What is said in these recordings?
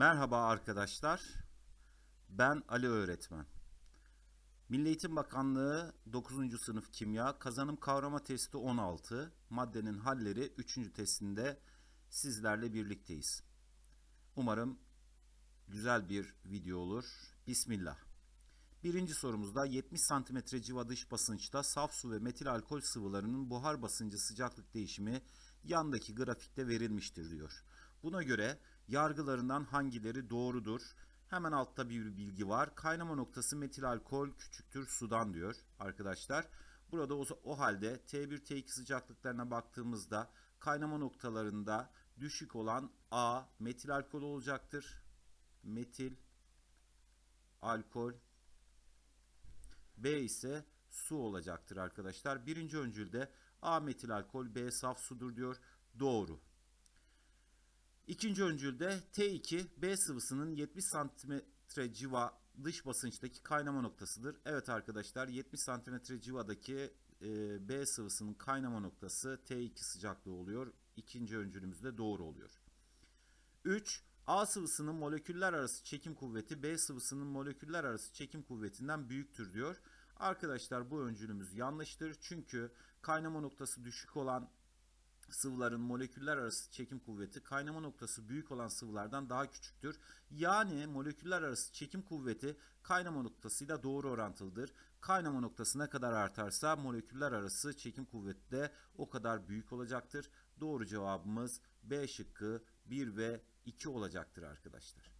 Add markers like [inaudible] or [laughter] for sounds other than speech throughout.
Merhaba arkadaşlar. Ben Ali öğretmen. Milli Eğitim Bakanlığı 9. sınıf kimya kazanım kavrama testi 16 maddenin halleri 3. testinde sizlerle birlikteyiz. Umarım güzel bir video olur. Bismillah. Birinci sorumuzda 70 cm civa dış basınçta saf su ve metil alkol sıvılarının buhar basıncı sıcaklık değişimi yandaki grafikte verilmiştir diyor. Buna göre yargılarından hangileri doğrudur? Hemen altta bir bilgi var. Kaynama noktası metil alkol küçüktür sudan diyor arkadaşlar. Burada o, o halde T1 T2 sıcaklıklarına baktığımızda kaynama noktalarında düşük olan A metil alkol olacaktır. Metil alkol B ise su olacaktır arkadaşlar. Birinci öncülde A metil alkol B saf sudur diyor. Doğru. İkinci öncülde T2 B sıvısının 70 cm civa dış basınçtaki kaynama noktasıdır. Evet arkadaşlar 70 cm civadaki e, B sıvısının kaynama noktası T2 sıcaklığı oluyor. İkinci öncülümüz de doğru oluyor. 3. A sıvısının moleküller arası çekim kuvveti B sıvısının moleküller arası çekim kuvvetinden büyüktür diyor. Arkadaşlar bu öncülümüz yanlıştır. Çünkü kaynama noktası düşük olan sıvıların moleküller arası çekim kuvveti kaynama noktası büyük olan sıvılardan daha küçüktür. Yani moleküller arası çekim kuvveti kaynama noktasıyla doğru orantılıdır. Kaynama noktası ne kadar artarsa moleküller arası çekim kuvveti de o kadar büyük olacaktır. Doğru cevabımız B şıkkı 1 ve 2 olacaktır arkadaşlar.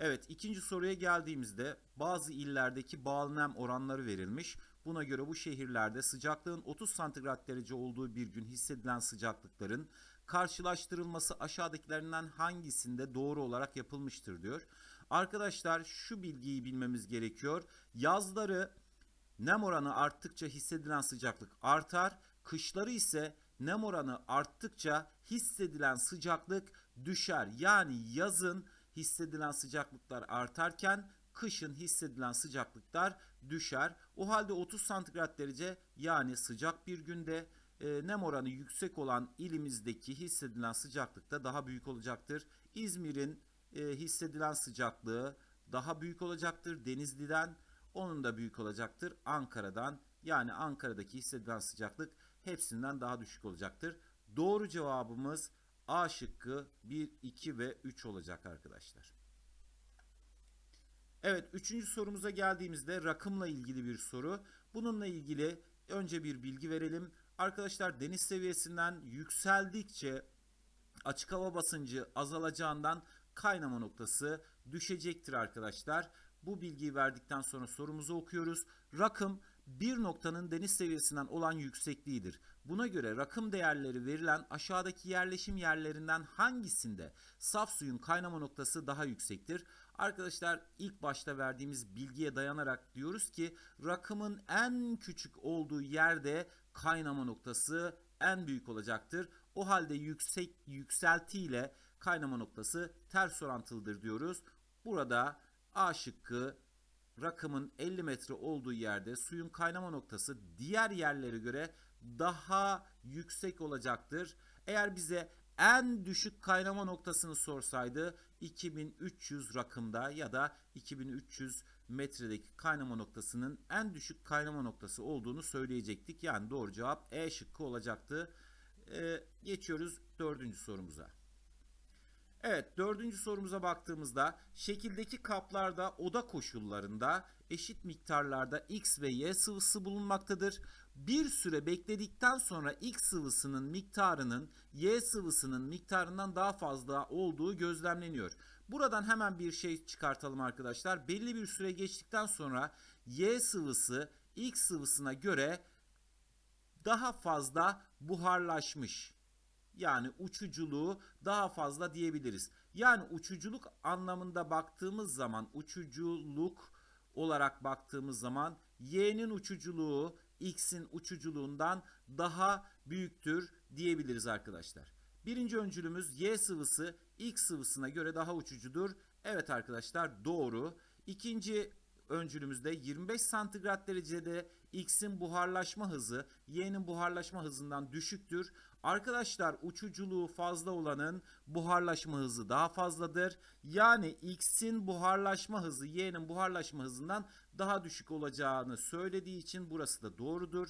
Evet ikinci soruya geldiğimizde bazı illerdeki bağlı nem oranları verilmiş. Buna göre bu şehirlerde sıcaklığın 30 santigrat derece olduğu bir gün hissedilen sıcaklıkların karşılaştırılması aşağıdakilerinden hangisinde doğru olarak yapılmıştır diyor. Arkadaşlar şu bilgiyi bilmemiz gerekiyor. Yazları nem oranı arttıkça hissedilen sıcaklık artar. Kışları ise nem oranı arttıkça hissedilen sıcaklık düşer. Yani yazın hissedilen sıcaklıklar artarken kışın hissedilen sıcaklıklar düşer. O halde 30 santigrat derece yani sıcak bir günde e, nem oranı yüksek olan ilimizdeki hissedilen sıcaklık da daha büyük olacaktır. İzmir'in e, hissedilen sıcaklığı daha büyük olacaktır. Denizli'den onun da büyük olacaktır. Ankara'dan yani Ankara'daki hissedilen sıcaklık hepsinden daha düşük olacaktır. Doğru cevabımız A şıkkı 1, 2 ve 3 olacak arkadaşlar. Evet üçüncü sorumuza geldiğimizde rakımla ilgili bir soru. Bununla ilgili önce bir bilgi verelim. Arkadaşlar deniz seviyesinden yükseldikçe açık hava basıncı azalacağından kaynama noktası düşecektir arkadaşlar. Bu bilgiyi verdikten sonra sorumuzu okuyoruz. Rakım bir noktanın deniz seviyesinden olan yüksekliğidir. Buna göre rakım değerleri verilen aşağıdaki yerleşim yerlerinden hangisinde saf suyun kaynama noktası daha yüksektir? Arkadaşlar ilk başta verdiğimiz bilgiye dayanarak diyoruz ki rakımın en küçük olduğu yerde kaynama noktası en büyük olacaktır. O halde yüksek yükselti kaynama noktası ters orantılıdır diyoruz. Burada A şıkkı rakımın 50 metre olduğu yerde suyun kaynama noktası diğer yerlere göre daha yüksek olacaktır. Eğer bize en düşük kaynama noktasını sorsaydı 2300 rakımda ya da 2300 metredeki kaynama noktasının en düşük kaynama noktası olduğunu söyleyecektik. Yani doğru cevap E şıkkı olacaktı. Ee, geçiyoruz dördüncü sorumuza. Evet dördüncü sorumuza baktığımızda şekildeki kaplarda oda koşullarında eşit miktarlarda X ve Y sıvısı bulunmaktadır. Bir süre bekledikten sonra X sıvısının miktarının Y sıvısının miktarından daha fazla olduğu gözlemleniyor. Buradan hemen bir şey çıkartalım arkadaşlar. Belli bir süre geçtikten sonra Y sıvısı X sıvısına göre daha fazla buharlaşmış yani uçuculuğu daha fazla diyebiliriz. Yani uçuculuk anlamında baktığımız zaman uçuculuk olarak baktığımız zaman y'nin uçuculuğu x'in uçuculuğundan daha büyüktür diyebiliriz arkadaşlar. Birinci öncülümüz Y sıvısı X sıvısına göre daha uçucudur. Evet arkadaşlar doğru. İkinci öncülümüzde 25 santigrat derecede X'in buharlaşma hızı Y'nin buharlaşma hızından düşüktür. Arkadaşlar uçuculuğu fazla olanın buharlaşma hızı daha fazladır. Yani X'in buharlaşma hızı Y'nin buharlaşma hızından daha düşük olacağını söylediği için burası da doğrudur.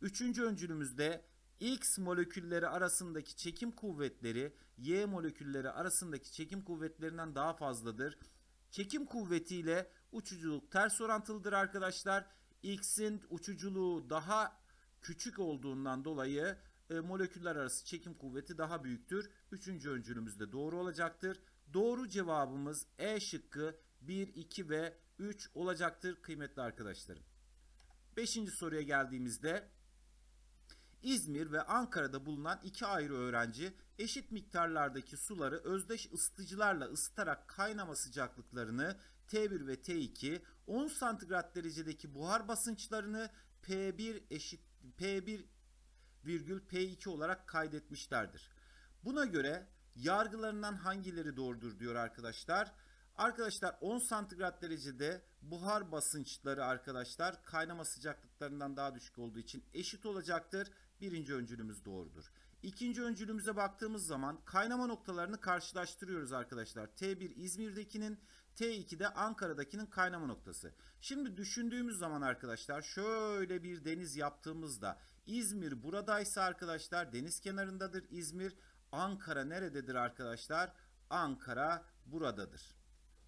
Üçüncü öncülümüzde X molekülleri arasındaki çekim kuvvetleri Y molekülleri arasındaki çekim kuvvetlerinden daha fazladır. Çekim kuvvetiyle uçuculuk ters orantılıdır arkadaşlar. X'in uçuculuğu daha küçük olduğundan dolayı e, moleküller arası çekim kuvveti daha büyüktür. Üçüncü öncülümüz de doğru olacaktır. Doğru cevabımız E şıkkı 1, 2 ve 3 olacaktır kıymetli arkadaşlarım. Beşinci soruya geldiğimizde İzmir ve Ankara'da bulunan iki ayrı öğrenci eşit miktarlardaki suları özdeş ısıtıcılarla ısıtarak kaynama sıcaklıklarını T1 ve T2 10 santigrat derecedeki buhar basınçlarını P1 eşit P1 virgül P2 olarak kaydetmişlerdir. Buna göre yargılarından hangileri doğrudur diyor arkadaşlar. Arkadaşlar 10 santigrat derecede buhar basınçları arkadaşlar kaynama sıcaklıklarından daha düşük olduğu için eşit olacaktır. Birinci öncülümüz doğrudur. İkinci öncülümüze baktığımız zaman kaynama noktalarını karşılaştırıyoruz arkadaşlar. T1 İzmir'dekinin T2'de Ankara'dakinin kaynama noktası. Şimdi düşündüğümüz zaman arkadaşlar şöyle bir deniz yaptığımızda İzmir buradaysa arkadaşlar deniz kenarındadır İzmir. Ankara nerededir arkadaşlar? Ankara buradadır.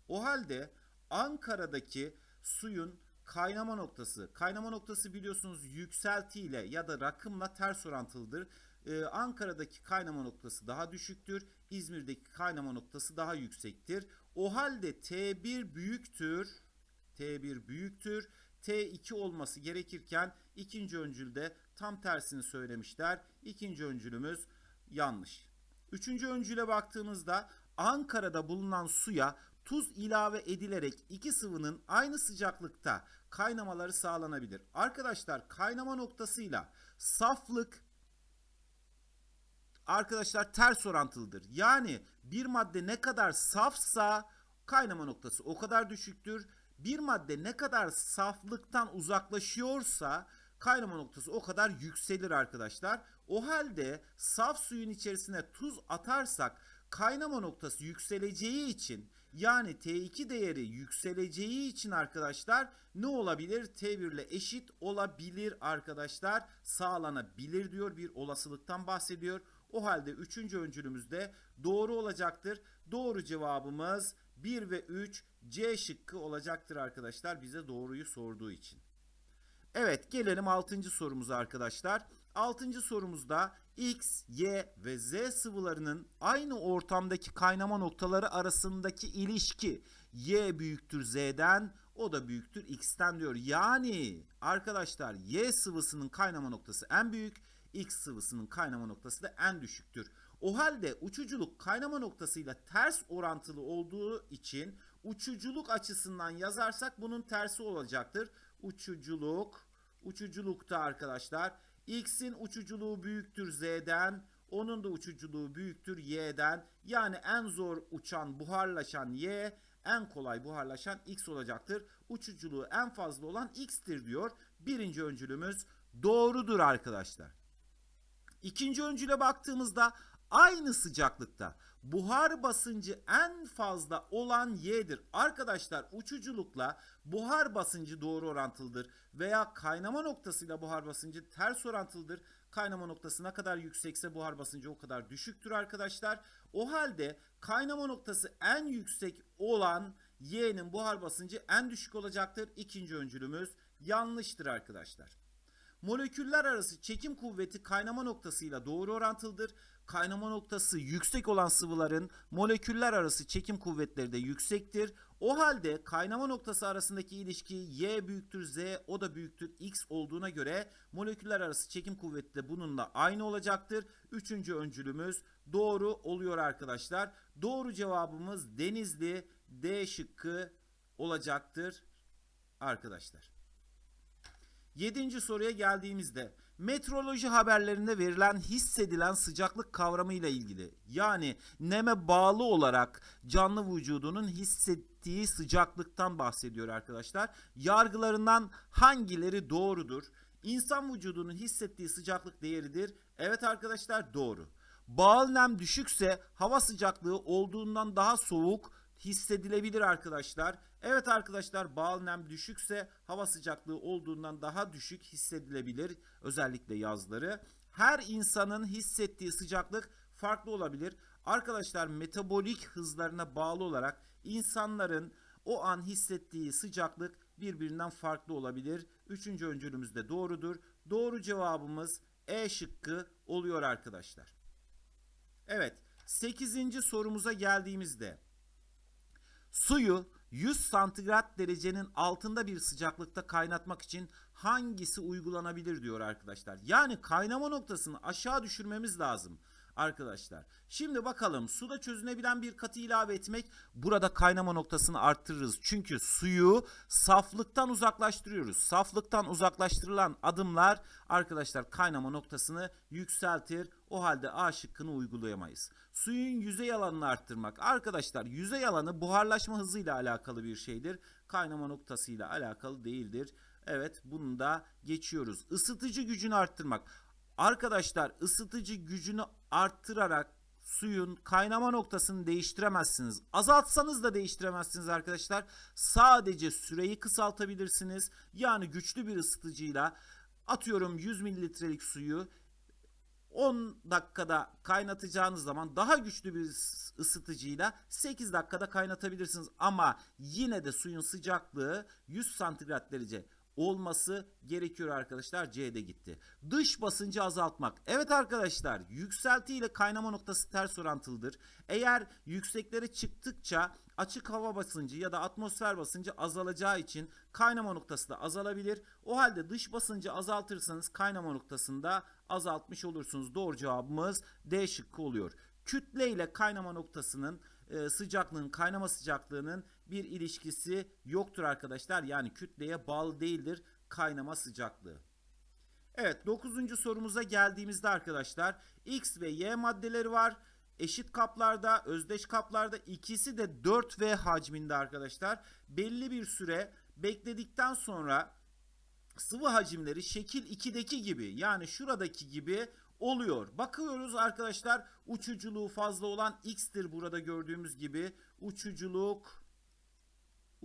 O halde Ankara'daki suyun kaynama noktası, kaynama noktası biliyorsunuz yükselti ile ya da rakımla ters orantılıdır. Ee, Ankara'daki kaynama noktası daha düşüktür. İzmir'deki kaynama noktası daha yüksektir. O halde T1 büyüktür. T1 büyüktür. T2 olması gerekirken ikinci öncülde tam tersini söylemişler. İkinci öncülümüz yanlış. Üçüncü öncüle baktığımızda Ankara'da bulunan suya tuz ilave edilerek iki sıvının aynı sıcaklıkta kaynamaları sağlanabilir. Arkadaşlar kaynama noktasıyla saflık arkadaşlar ters orantılıdır. Yani bir madde ne kadar safsa kaynama noktası o kadar düşüktür. Bir madde ne kadar saflıktan uzaklaşıyorsa kaynama noktası o kadar yükselir arkadaşlar. O halde saf suyun içerisine tuz atarsak kaynama noktası yükseleceği için yani T2 değeri yükseleceği için arkadaşlar ne olabilir? T1 ile eşit olabilir arkadaşlar. Sağlanabilir diyor bir olasılıktan bahsediyor. O halde 3. öncülümüzde doğru olacaktır. Doğru cevabımız 1 ve 3 C şıkkı olacaktır arkadaşlar bize doğruyu sorduğu için. Evet gelelim 6. sorumuza arkadaşlar. 6. sorumuzda X, Y ve Z sıvılarının aynı ortamdaki kaynama noktaları arasındaki ilişki Y büyüktür Z'den o da büyüktür X'ten diyor. Yani arkadaşlar Y sıvısının kaynama noktası en büyük, X sıvısının kaynama noktası da en düşüktür. O halde uçuculuk kaynama noktasıyla ters orantılı olduğu için uçuculuk açısından yazarsak bunun tersi olacaktır. Uçuculuk, uçuculukta arkadaşlar X'in uçuculuğu büyüktür Z'den, onun da uçuculuğu büyüktür Y'den. Yani en zor uçan, buharlaşan Y, en kolay buharlaşan X olacaktır. Uçuculuğu en fazla olan X'tir diyor. Birinci öncülümüz doğrudur arkadaşlar. İkinci öncüle baktığımızda aynı sıcaklıkta buhar basıncı en fazla olan Y'dir. Arkadaşlar uçuculukla buhar basıncı doğru orantılıdır veya kaynama noktasıyla buhar basıncı ters orantılıdır. Kaynama noktası ne kadar yüksekse buhar basıncı o kadar düşüktür arkadaşlar. O halde kaynama noktası en yüksek olan Y'nin buhar basıncı en düşük olacaktır. İkinci öncülümüz yanlıştır arkadaşlar. Moleküller arası çekim kuvveti kaynama noktasıyla doğru orantılıdır. Kaynama noktası yüksek olan sıvıların moleküller arası çekim kuvvetleri de yüksektir. O halde kaynama noktası arasındaki ilişki Y büyüktür Z o da büyüktür X olduğuna göre moleküller arası çekim kuvveti de bununla aynı olacaktır. Üçüncü öncülümüz doğru oluyor arkadaşlar. Doğru cevabımız Denizli D şıkkı olacaktır arkadaşlar. Yedinci soruya geldiğimizde Meteoroloji haberlerinde verilen hissedilen sıcaklık kavramı ile ilgili. Yani neme bağlı olarak canlı vücudunun hissettiği sıcaklıktan bahsediyor arkadaşlar. Yargılarından hangileri doğrudur? İnsan vücudunun hissettiği sıcaklık değeridir. Evet arkadaşlar doğru. Bağıl nem düşükse hava sıcaklığı olduğundan daha soğuk hissedilebilir arkadaşlar. Evet arkadaşlar bağıl nem düşükse hava sıcaklığı olduğundan daha düşük hissedilebilir özellikle yazları. Her insanın hissettiği sıcaklık farklı olabilir. Arkadaşlar metabolik hızlarına bağlı olarak insanların o an hissettiği sıcaklık birbirinden farklı olabilir. Üçüncü öncülümüz de doğrudur. Doğru cevabımız E şıkkı oluyor arkadaşlar. Evet 8. sorumuza geldiğimizde suyu 100 santigrat derecenin altında bir sıcaklıkta kaynatmak için hangisi uygulanabilir diyor arkadaşlar. Yani kaynama noktasını aşağı düşürmemiz lazım arkadaşlar. Şimdi bakalım suda çözünebilen bir katı ilave etmek burada kaynama noktasını arttırırız. Çünkü suyu saflıktan uzaklaştırıyoruz. Saflıktan uzaklaştırılan adımlar arkadaşlar kaynama noktasını yükseltir. O halde A şıkkını uygulayamayız. Suyun yüzey alanını arttırmak. Arkadaşlar yüzey alanı buharlaşma hızıyla alakalı bir şeydir. Kaynama noktasıyla alakalı değildir. Evet bunu da geçiyoruz. Isıtıcı gücünü arttırmak. Arkadaşlar ısıtıcı gücünü arttırarak suyun kaynama noktasını değiştiremezsiniz. Azaltsanız da değiştiremezsiniz arkadaşlar. Sadece süreyi kısaltabilirsiniz. Yani güçlü bir ısıtıcıyla atıyorum 100 mililitrelik suyu 10 dakikada kaynatacağınız zaman daha güçlü bir ısıtıcıyla 8 dakikada kaynatabilirsiniz. Ama yine de suyun sıcaklığı 100 santigrat derece olması gerekiyor arkadaşlar. C'de gitti. Dış basıncı azaltmak. Evet arkadaşlar yükselti ile kaynama noktası ters orantılıdır. Eğer yükseklere çıktıkça açık hava basıncı ya da atmosfer basıncı azalacağı için kaynama noktası da azalabilir. O halde dış basıncı azaltırsanız kaynama noktasında azaltmış olursunuz. Doğru cevabımız D şıkkı oluyor. Kütle ile kaynama noktasının e, sıcaklığın kaynama sıcaklığının bir ilişkisi yoktur arkadaşlar. Yani kütleye bağlı değildir kaynama sıcaklığı. Evet 9. sorumuza geldiğimizde arkadaşlar X ve Y maddeleri var. Eşit kaplarda, özdeş kaplarda ikisi de 4V hacminde arkadaşlar. Belli bir süre bekledikten sonra sıvı hacimleri şekil 2'deki gibi yani şuradaki gibi oluyor. Bakıyoruz arkadaşlar uçuculuğu fazla olan X'tir burada gördüğümüz gibi. Uçuculuk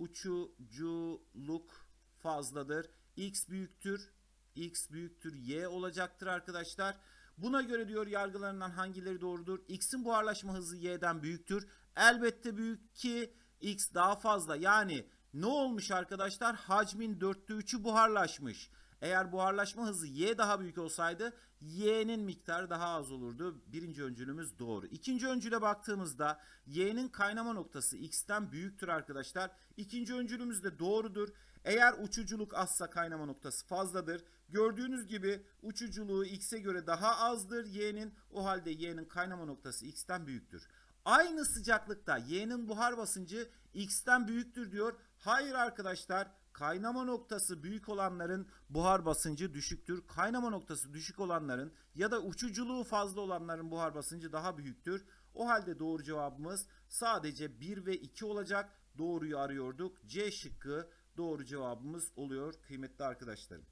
uçuculuk fazladır. X büyüktür. X büyüktür Y olacaktır arkadaşlar. Buna göre diyor yargılarından hangileri doğrudur? X'in buharlaşma hızı Y'den büyüktür. Elbette büyük ki X daha fazla. Yani ne olmuş arkadaşlar? Hacmin dörtte üçü buharlaşmış. Eğer buharlaşma hızı Y daha büyük olsaydı Y'nin miktarı daha az olurdu. Birinci öncülümüz doğru. İkinci öncüle baktığımızda Y'nin kaynama noktası X'ten büyüktür arkadaşlar. İkinci öncülümüz de doğrudur. Eğer uçuculuk azsa kaynama noktası fazladır. Gördüğünüz gibi uçuculuğu X'e göre daha azdır Y'nin. O halde Y'nin kaynama noktası X'ten büyüktür. Aynı sıcaklıkta Y'nin buhar basıncı X'ten büyüktür diyor. Hayır arkadaşlar kaynama noktası büyük olanların buhar basıncı düşüktür. Kaynama noktası düşük olanların ya da uçuculuğu fazla olanların buhar basıncı daha büyüktür. O halde doğru cevabımız sadece 1 ve 2 olacak. Doğruyu arıyorduk. C şıkkı doğru cevabımız oluyor kıymetli arkadaşlarım.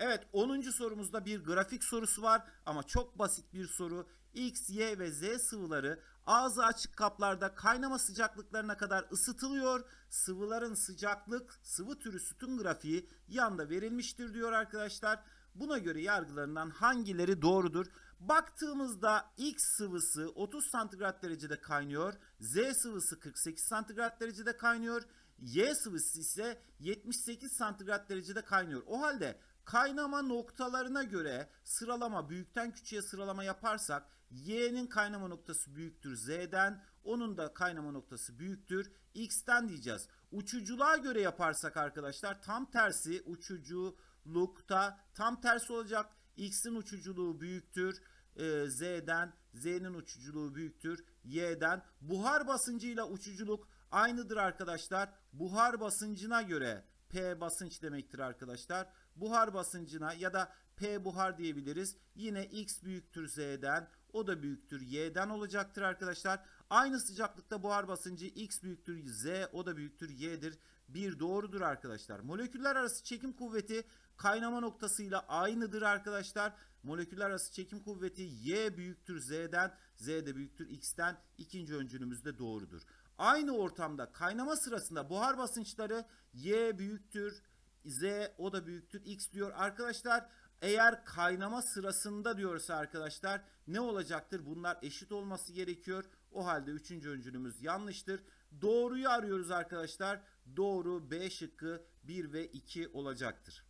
Evet 10. sorumuzda bir grafik sorusu var ama çok basit bir soru. X, Y ve Z sıvıları ağzı açık kaplarda kaynama sıcaklıklarına kadar ısıtılıyor. Sıvıların sıcaklık, sıvı türü sütun grafiği yanda verilmiştir diyor arkadaşlar. Buna göre yargılarından hangileri doğrudur? Baktığımızda X sıvısı 30 santigrat derecede kaynıyor. Z sıvısı 48 santigrat derecede kaynıyor. Y sıvısı ise 78 santigrat derecede kaynıyor. O halde kaynama noktalarına göre sıralama büyükten küçüğe sıralama yaparsak Y'nin kaynama noktası büyüktür Z'den. Onun da kaynama noktası büyüktür X'ten diyeceğiz. Uçuculuğa göre yaparsak arkadaşlar tam tersi uçuculukta tam tersi olacak. X'in uçuculuğu büyüktür e, Z'den. Z'nin uçuculuğu büyüktür Y'den. Buhar basıncıyla uçuculuk aynıdır arkadaşlar. Buhar basıncına göre P basınç demektir arkadaşlar. Buhar basıncına ya da P buhar diyebiliriz. Yine X büyüktür Z'den. O da büyüktür Y'den olacaktır arkadaşlar. Aynı sıcaklıkta buhar basıncı X büyüktür Z, o da büyüktür Y'dir. Bir doğrudur arkadaşlar. Moleküller arası çekim kuvveti kaynama noktasıyla aynıdır arkadaşlar. Moleküller arası çekim kuvveti Y büyüktür Z'den, Z de büyüktür X'ten. İkinci öncülümüz de doğrudur. Aynı ortamda kaynama sırasında buhar basınçları Y büyüktür Z o da büyüktür X diyor. Arkadaşlar eğer kaynama sırasında diyorsa arkadaşlar ne olacaktır? Bunlar eşit olması gerekiyor. O halde üçüncü öncülümüz yanlıştır. Doğruyu arıyoruz arkadaşlar. Doğru B şıkkı 1 ve 2 olacaktır.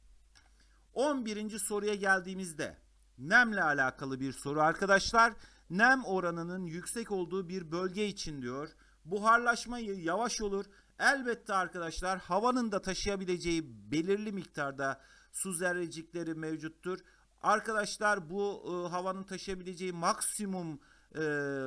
11. soruya geldiğimizde nemle alakalı bir soru arkadaşlar. Nem oranının yüksek olduğu bir bölge için diyor. Buharlaşma yavaş olur. Elbette arkadaşlar havanın da taşıyabileceği belirli miktarda su zerrecikleri mevcuttur. Arkadaşlar bu e, havanın taşıyabileceği maksimum e,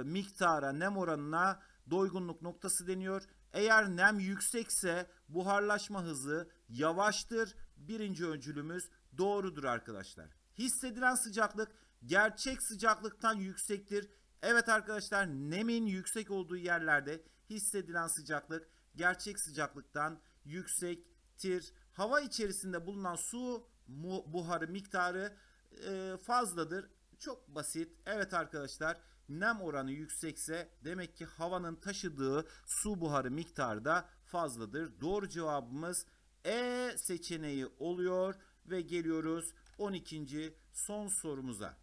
miktara nem oranına doygunluk noktası deniyor. Eğer nem yüksekse buharlaşma hızı yavaştır. Birinci öncülümüz doğrudur arkadaşlar. Hissedilen sıcaklık gerçek sıcaklıktan yüksektir. Evet arkadaşlar nemin yüksek olduğu yerlerde hissedilen sıcaklık gerçek sıcaklıktan yüksektir. Hava içerisinde bulunan su buharı miktarı e, fazladır. Çok basit. Evet arkadaşlar nem oranı yüksekse demek ki havanın taşıdığı su buharı miktarı da fazladır. Doğru cevabımız E seçeneği oluyor ve geliyoruz 12. son sorumuza.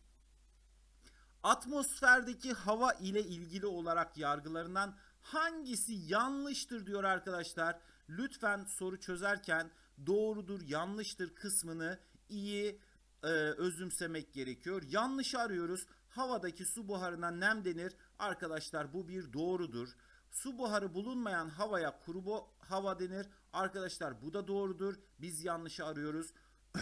Atmosferdeki hava ile ilgili olarak yargılarından hangisi yanlıştır diyor arkadaşlar. Lütfen soru çözerken doğrudur, yanlıştır kısmını iyi e, özümsemek gerekiyor. Yanlış arıyoruz. Havadaki su buharına nem denir. Arkadaşlar bu bir doğrudur. Su buharı bulunmayan havaya kuru hava denir. Arkadaşlar bu da doğrudur. Biz yanlışı arıyoruz. [clears throat]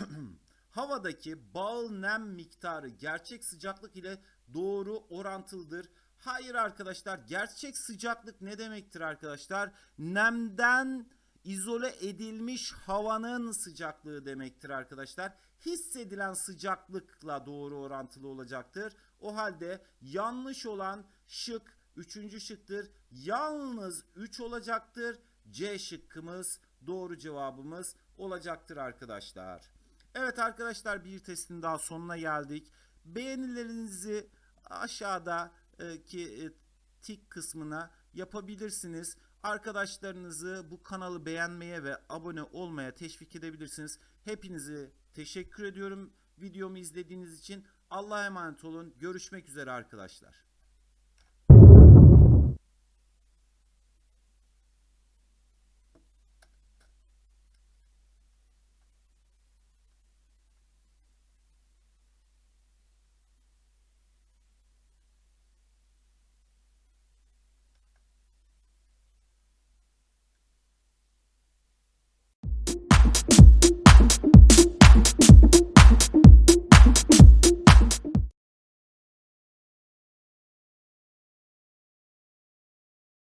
Havadaki bal nem miktarı gerçek sıcaklık ile doğru orantılıdır. Hayır arkadaşlar gerçek sıcaklık ne demektir arkadaşlar? Nemden izole edilmiş havanın sıcaklığı demektir arkadaşlar. Hissedilen sıcaklıkla doğru orantılı olacaktır. O halde yanlış olan şık üçüncü şıktır. Yalnız 3 olacaktır. C şıkkımız doğru cevabımız olacaktır arkadaşlar. Evet arkadaşlar bir testin daha sonuna geldik. Beğenilerinizi aşağıdaki e, tik kısmına yapabilirsiniz. Arkadaşlarınızı bu kanalı beğenmeye ve abone olmaya teşvik edebilirsiniz. Hepinizi teşekkür ediyorum videomu izlediğiniz için. Allah'a emanet olun. Görüşmek üzere arkadaşlar.